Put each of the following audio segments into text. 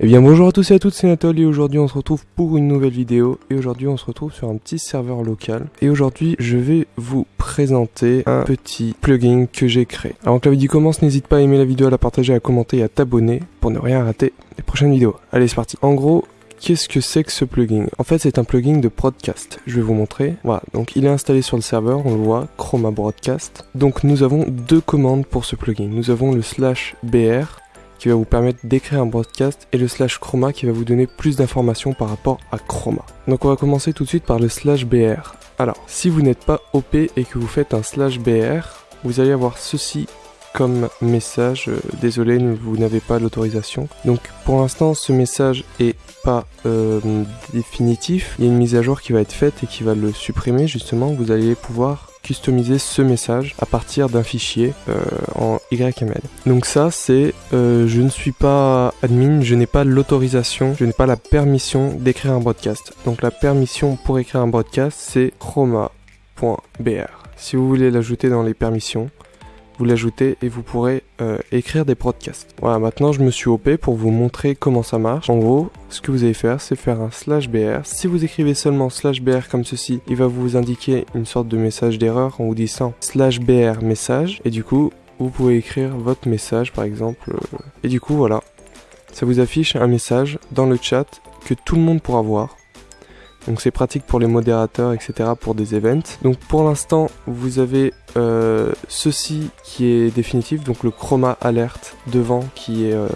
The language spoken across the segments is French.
Eh bien bonjour à tous et à toutes, c'est Nathalie et aujourd'hui on se retrouve pour une nouvelle vidéo et aujourd'hui on se retrouve sur un petit serveur local et aujourd'hui je vais vous présenter un petit plugin que j'ai créé. Avant que la vidéo commence, n'hésite pas à aimer la vidéo, à la partager, à commenter et à t'abonner pour ne rien rater des prochaines vidéos. Allez c'est parti. En gros, Qu'est-ce que c'est que ce plugin? En fait, c'est un plugin de broadcast. Je vais vous montrer. Voilà, donc il est installé sur le serveur, on le voit, Chroma Broadcast. Donc nous avons deux commandes pour ce plugin. Nous avons le slash BR qui va vous permettre d'écrire un broadcast et le slash chroma qui va vous donner plus d'informations par rapport à chroma. Donc on va commencer tout de suite par le slash BR. Alors, si vous n'êtes pas OP et que vous faites un slash BR, vous allez avoir ceci comme message. Euh, désolé, vous n'avez pas l'autorisation. Donc pour l'instant, ce message est pas euh, définitif. Il y a une mise à jour qui va être faite et qui va le supprimer justement. Vous allez pouvoir customiser ce message à partir d'un fichier euh, en YML. Donc ça c'est euh, je ne suis pas admin, je n'ai pas l'autorisation, je n'ai pas la permission d'écrire un broadcast. Donc la permission pour écrire un broadcast c'est chroma.br. Si vous voulez l'ajouter dans les permissions, vous l'ajoutez et vous pourrez euh, écrire des podcasts. Voilà, maintenant je me suis OP pour vous montrer comment ça marche. En gros, ce que vous allez faire, c'est faire un slash br. Si vous écrivez seulement slash br comme ceci, il va vous indiquer une sorte de message d'erreur en vous disant slash br message. Et du coup, vous pouvez écrire votre message par exemple. Euh, et du coup, voilà. Ça vous affiche un message dans le chat que tout le monde pourra voir. Donc c'est pratique pour les modérateurs, etc. pour des events. Donc pour l'instant, vous avez euh, ceci qui est définitif, donc le chroma alert devant qui est euh,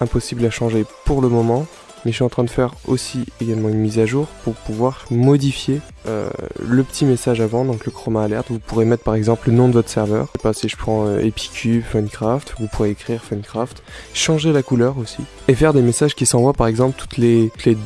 impossible à changer pour le moment mais je suis en train de faire aussi également une mise à jour pour pouvoir modifier euh, le petit message avant, donc le chroma alert. Vous pourrez mettre par exemple le nom de votre serveur. Je sais pas si je prends euh, Epicube, Funcraft, vous pourrez écrire Funcraft, changer la couleur aussi et faire des messages qui s'envoient par exemple toutes les, toutes les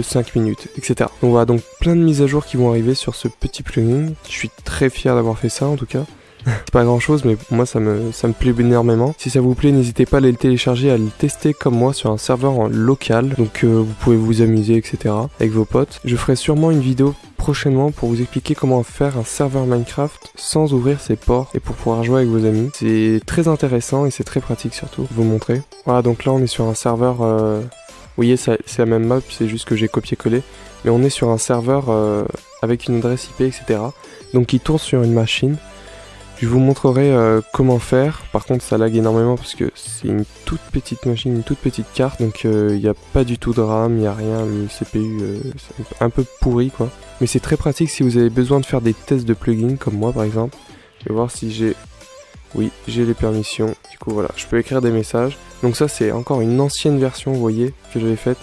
2-5 minutes, etc. Donc voilà, donc plein de mises à jour qui vont arriver sur ce petit plugin. Je suis très fier d'avoir fait ça en tout cas c'est pas grand chose, mais moi ça me, ça me plaît énormément. Si ça vous plaît, n'hésitez pas à aller le télécharger, à le tester comme moi sur un serveur local. Donc euh, vous pouvez vous amuser, etc. avec vos potes. Je ferai sûrement une vidéo prochainement pour vous expliquer comment faire un serveur Minecraft sans ouvrir ses ports et pour pouvoir jouer avec vos amis. C'est très intéressant et c'est très pratique surtout. Vous montrer. Voilà, donc là on est sur un serveur. Euh... Vous voyez, c'est la même map, c'est juste que j'ai copié-collé. Mais on est sur un serveur euh, avec une adresse IP, etc. Donc qui tourne sur une machine. Je vous montrerai euh, comment faire. Par contre, ça lag énormément parce que c'est une toute petite machine, une toute petite carte. Donc, euh, il n'y a pas du tout de RAM, il n'y a rien. Le CPU, euh, c'est un peu pourri quoi. Mais c'est très pratique si vous avez besoin de faire des tests de plugins, comme moi par exemple. Je vais voir si j'ai... Oui, j'ai les permissions. Du coup, voilà, je peux écrire des messages. Donc ça, c'est encore une ancienne version, vous voyez, que j'avais faite.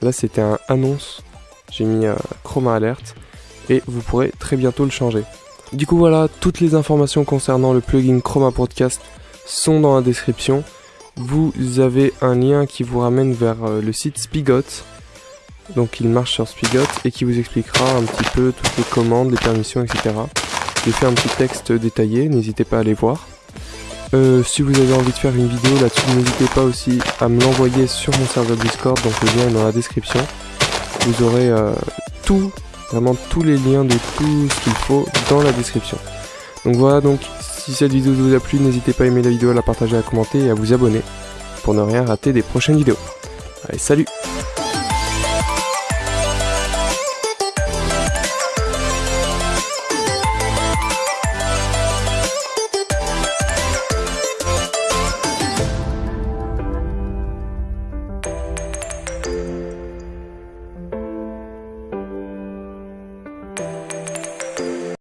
Là, c'était un annonce. J'ai mis Chroma Alert. Et vous pourrez très bientôt le changer. Du coup voilà, toutes les informations concernant le plugin Chroma Podcast sont dans la description. Vous avez un lien qui vous ramène vers euh, le site Spigot. Donc il marche sur Spigot et qui vous expliquera un petit peu toutes les commandes, les permissions, etc. J'ai fait un petit texte détaillé, n'hésitez pas à aller voir. Euh, si vous avez envie de faire une vidéo là-dessus, n'hésitez pas aussi à me l'envoyer sur mon serveur Discord, donc le lien est dans la description. Vous aurez euh, tout vraiment tous les liens de tout ce qu'il faut dans la description. Donc voilà, donc si cette vidéo vous a plu, n'hésitez pas à aimer la vidéo, à la partager, à commenter et à vous abonner pour ne rien rater des prochaines vidéos. Allez, salut